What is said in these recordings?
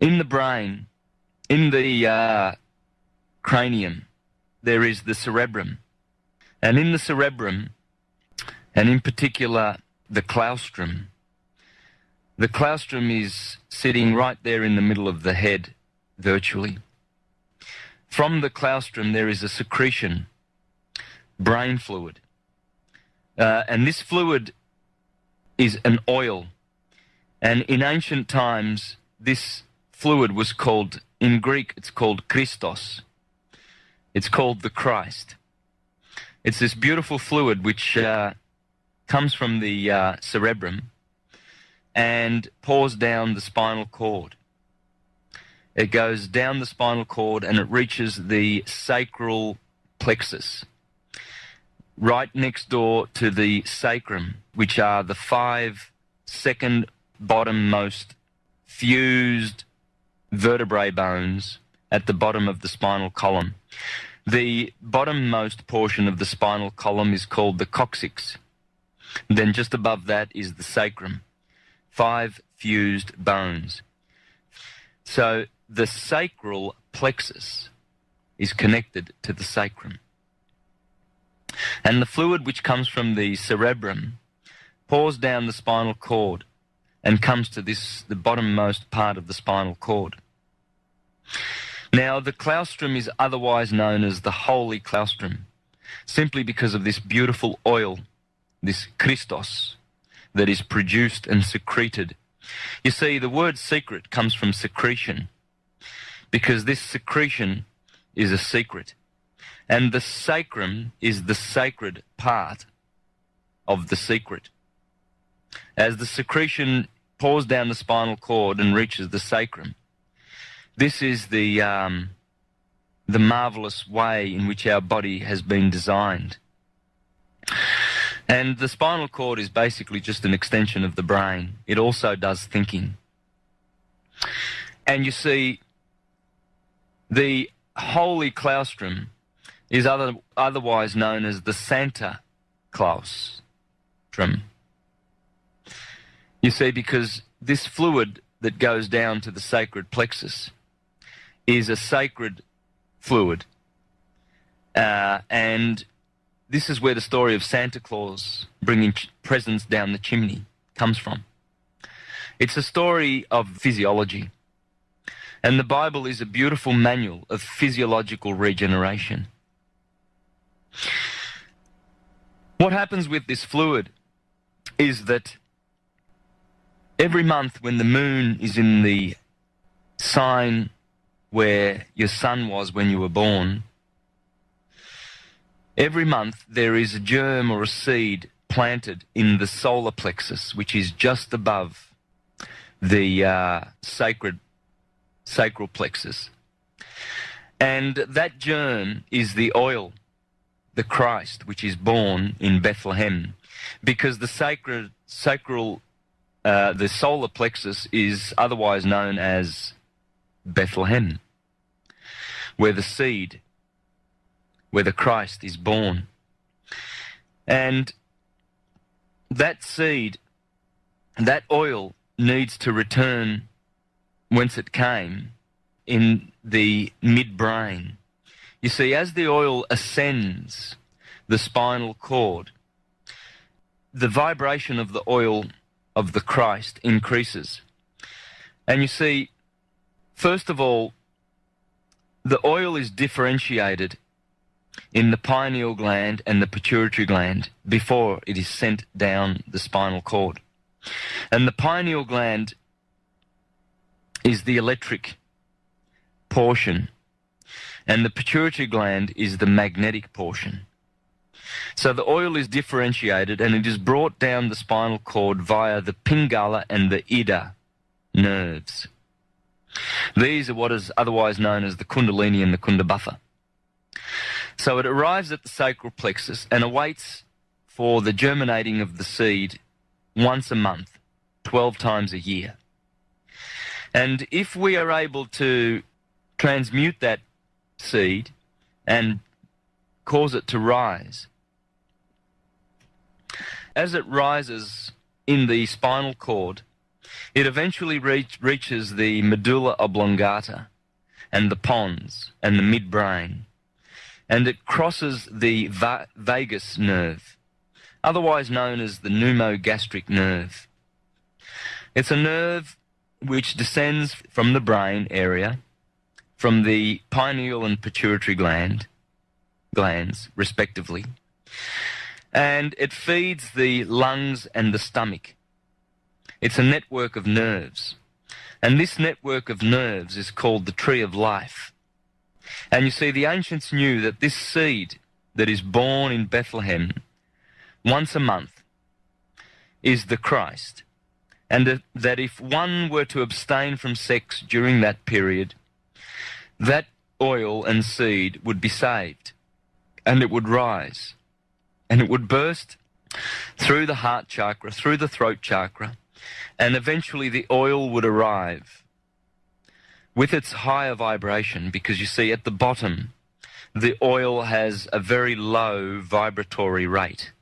In the brain, in the uh, cranium, there is the cerebrum. And in the cerebrum, and in particular the claustrum, the claustrum is sitting right there in the middle of the head, virtually. From the claustrum, there is a secretion, brain fluid. Uh, and this fluid is an oil. And in ancient times, this fluid was called, in Greek, it's called Christos. It's called the Christ. It's this beautiful fluid which uh, comes from the uh, cerebrum and pours down the spinal cord. It goes down the spinal cord and it reaches the sacral plexus, right next door to the sacrum, which are the five second bottommost fused vertebrae bones at the bottom of the spinal column. The bottommost portion of the spinal column is called the coccyx. Then just above that is the sacrum. Five fused bones. So the sacral plexus is connected to the sacrum. And the fluid which comes from the cerebrum pours down the spinal cord and comes to this the bottommost part of the spinal cord. Now, the claustrum is otherwise known as the holy claustrum, simply because of this beautiful oil, this Christos, that is produced and secreted. You see, the word secret comes from secretion, because this secretion is a secret. And the sacrum is the sacred part of the secret. As the secretion pours down the spinal cord and reaches the sacrum, this is the, um, the marvelous way in which our body has been designed. And the spinal cord is basically just an extension of the brain. It also does thinking. And you see, the holy claustrum is other, otherwise known as the Santa claustrum. You see, because this fluid that goes down to the sacred plexus is a sacred fluid. Uh, and this is where the story of Santa Claus bringing presents down the chimney comes from. It's a story of physiology. And the Bible is a beautiful manual of physiological regeneration. What happens with this fluid is that every month when the moon is in the sign where your sun was when you were born, every month there is a germ or a seed planted in the solar plexus, which is just above the uh, sacred sacral plexus. And that germ is the oil, the Christ, which is born in Bethlehem, because the sacred, sacral, uh, the solar plexus is otherwise known as Bethlehem, where the seed, where the Christ is born. And that seed, that oil needs to return whence it came in the midbrain. You see, as the oil ascends the spinal cord, the vibration of the oil of the Christ increases. And you see, First of all, the oil is differentiated in the pineal gland and the pituitary gland before it is sent down the spinal cord. And the pineal gland is the electric portion, and the pituitary gland is the magnetic portion. So the oil is differentiated and it is brought down the spinal cord via the pingala and the ida nerves. These are what is otherwise known as the Kundalini and the Kundabhatha. So it arrives at the sacral plexus and awaits for the germinating of the seed once a month, 12 times a year. And if we are able to transmute that seed and cause it to rise, as it rises in the spinal cord, it eventually reach, reaches the medulla oblongata and the pons and the midbrain, and it crosses the va- vagus nerve, otherwise known as the pneumogastric nerve. It's a nerve which descends from the brain area, from the pineal and pituitary gland, glands, respectively, and it feeds the lungs and the stomach. It's a network of nerves. And this network of nerves is called the tree of life. And you see, the ancients knew that this seed that is born in Bethlehem once a month is the Christ. And that if one were to abstain from sex during that period, that oil and seed would be saved and it would rise and it would burst through the heart chakra, through the throat chakra, and eventually the oil would arrive with its higher vibration because you see at the bottom the oil has a very low vibratory rate.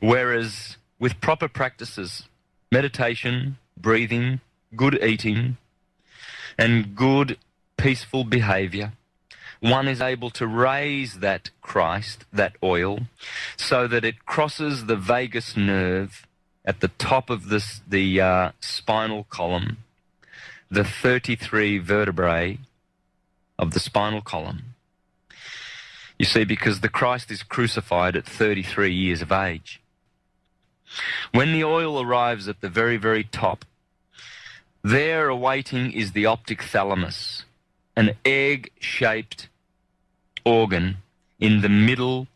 Whereas with proper practices, meditation, breathing, good eating, and good peaceful behavior, one is able to raise that Christ, that oil, so that it crosses the vagus nerve at the top of this, the uh, spinal column, the 33 vertebrae of the spinal column. You see, because the Christ is crucified at 33 years of age. When the oil arrives at the very, very top, there awaiting is the optic thalamus, an egg shaped organ in the middle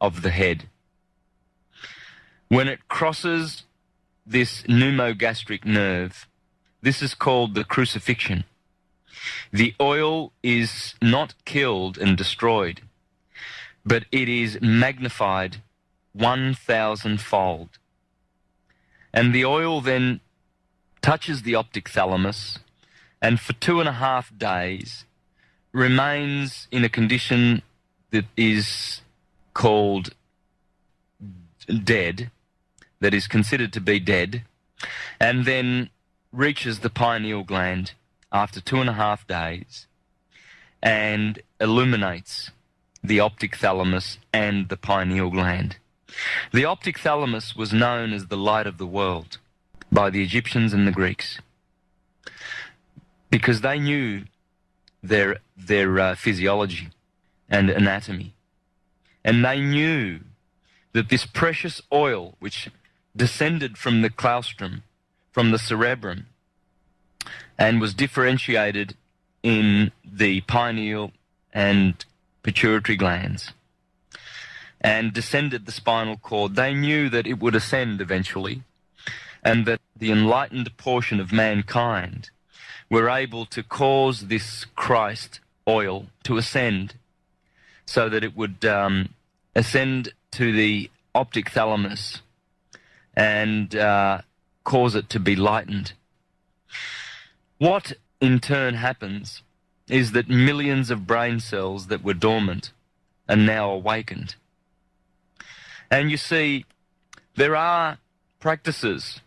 of the head. When it crosses this pneumogastric nerve, this is called the crucifixion. The oil is not killed and destroyed, but it is magnified 1,000 fold. And the oil then touches the optic thalamus, and for two and a half days remains in a condition that is called dead, that is considered to be dead, and then reaches the pineal gland after two and a half days and illuminates the optic thalamus and the pineal gland. The optic thalamus was known as the light of the world by the Egyptians and the Greeks because they knew their their uh, physiology and anatomy, and they knew that this precious oil, which descended from the claustrum, from the cerebrum, and was differentiated in the pineal and pituitary glands, and descended the spinal cord, they knew that it would ascend eventually, and that the enlightened portion of mankind were able to cause this Christ oil to ascend so that it would um, ascend to the optic thalamus and uh, cause it to be lightened. What in turn happens is that millions of brain cells that were dormant are now awakened. And you see, there are practices